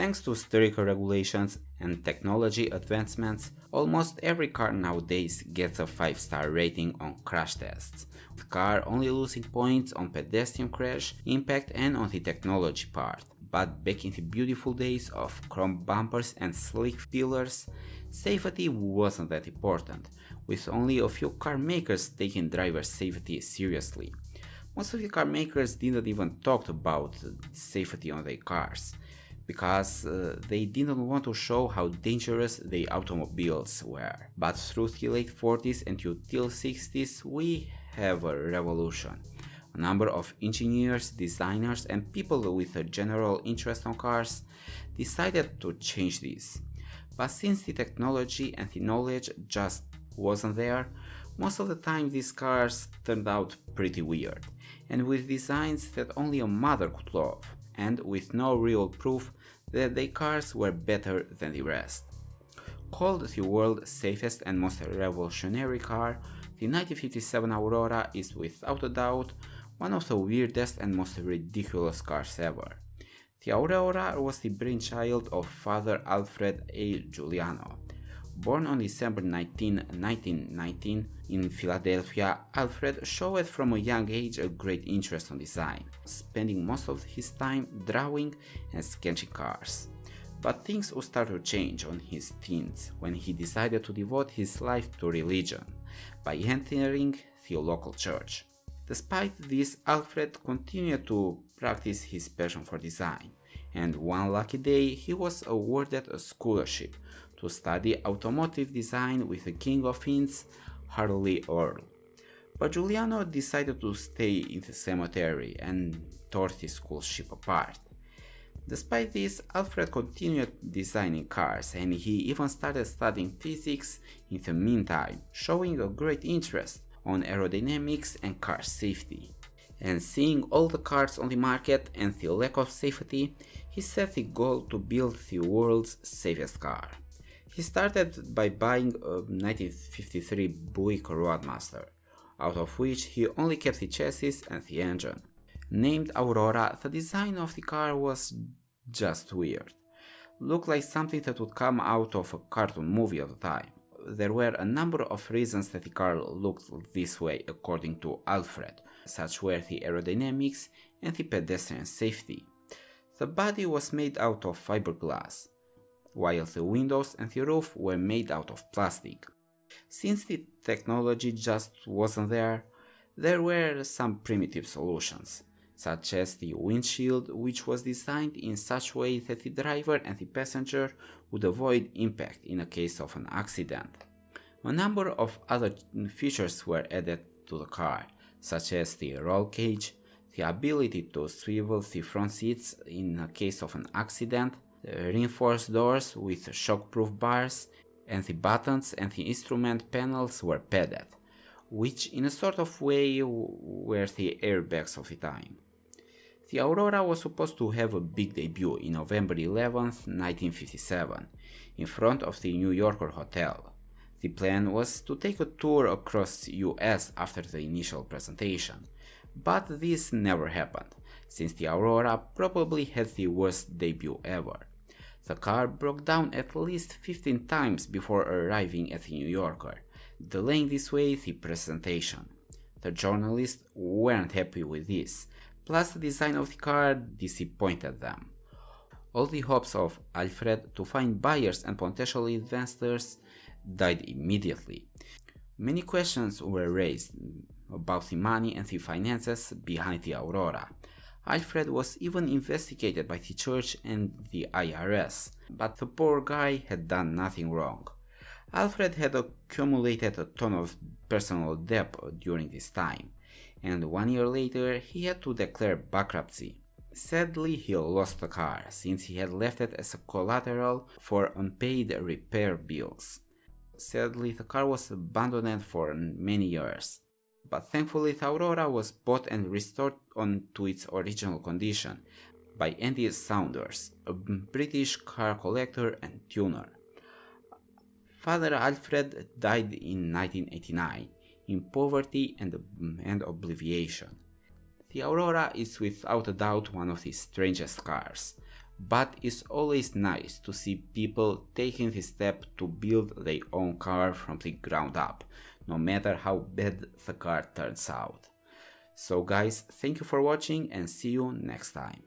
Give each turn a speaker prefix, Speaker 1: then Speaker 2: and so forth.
Speaker 1: Thanks to stricter regulations and technology advancements, almost every car nowadays gets a 5-star rating on crash tests, the car only losing points on pedestrian crash, impact and on the technology part. But back in the beautiful days of chrome bumpers and slick pillars, safety wasn't that important, with only a few car makers taking driver safety seriously. Most of the car makers didn't even talk about safety on their cars because uh, they didn't want to show how dangerous the automobiles were. But through the late 40s and until 60s we have a revolution. A number of engineers, designers and people with a general interest on cars decided to change this. But since the technology and the knowledge just wasn't there, most of the time these cars turned out pretty weird, and with designs that only a mother could love, and with no real proof that their cars were better than the rest. Called the world's safest and most revolutionary car, the 1957 Aurora is without a doubt one of the weirdest and most ridiculous cars ever. The Aurora was the brainchild of father Alfred A. Juliano. Born on December 19, 1919 in Philadelphia, Alfred showed from a young age a great interest in design, spending most of his time drawing and sketching cars. But things would start to change on his teens when he decided to devote his life to religion by entering the local church. Despite this, Alfred continued to practice his passion for design, and one lucky day he was awarded a scholarship to study automotive design with the King of Inns, Harley Earl. But Juliano decided to stay in the cemetery and tore the scholarship apart. Despite this, Alfred continued designing cars and he even started studying physics in the meantime, showing a great interest on aerodynamics and car safety. And seeing all the cars on the market and the lack of safety, he set the goal to build the world's safest car. He started by buying a 1953 Buick Roadmaster, out of which he only kept the chassis and the engine. Named Aurora, the design of the car was just weird. Looked like something that would come out of a cartoon movie at the time. There were a number of reasons that the car looked this way according to Alfred, such were the aerodynamics and the pedestrian safety. The body was made out of fiberglass, while the windows and the roof were made out of plastic. Since the technology just wasn't there, there were some primitive solutions, such as the windshield which was designed in such way that the driver and the passenger would avoid impact in a case of an accident. A number of other features were added to the car, such as the roll cage, the ability to swivel the front seats in a case of an accident, Uh, reinforced doors with shockproof bars, and the buttons and the instrument panels were padded, which in a sort of way were the airbags of the time. The Aurora was supposed to have a big debut in November 11, 1957, in front of the New Yorker Hotel. The plan was to take a tour across US after the initial presentation, but this never happened, since the Aurora probably had the worst debut ever. The car broke down at least 15 times before arriving at the New Yorker, delaying this way the presentation. The journalists weren't happy with this, plus the design of the car disappointed them. All the hopes of Alfred to find buyers and potential investors died immediately. Many questions were raised about the money and the finances behind the Aurora. Alfred was even investigated by the church and the IRS, but the poor guy had done nothing wrong. Alfred had accumulated a ton of personal debt during this time, and one year later he had to declare bankruptcy. Sadly, he lost the car, since he had left it as a collateral for unpaid repair bills. Sadly, the car was abandoned for many years but thankfully the Aurora was bought and restored on to its original condition by Andy Saunders, a British car collector and tuner. Father Alfred died in 1989 in poverty and, and oblivion. The Aurora is without a doubt one of the strangest cars, but it's always nice to see people taking the step to build their own car from the ground up, no matter how bad the car turns out. So guys, thank you for watching and see you next time.